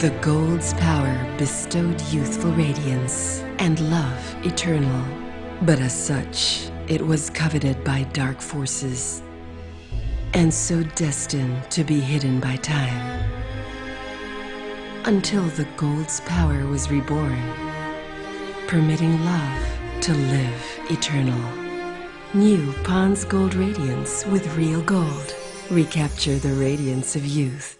The gold's power bestowed youthful radiance and love eternal. But as such, it was coveted by dark forces and so destined to be hidden by time. Until the gold's power was reborn, permitting love to live eternal. New Pond's Gold Radiance with real gold. Recapture the radiance of youth.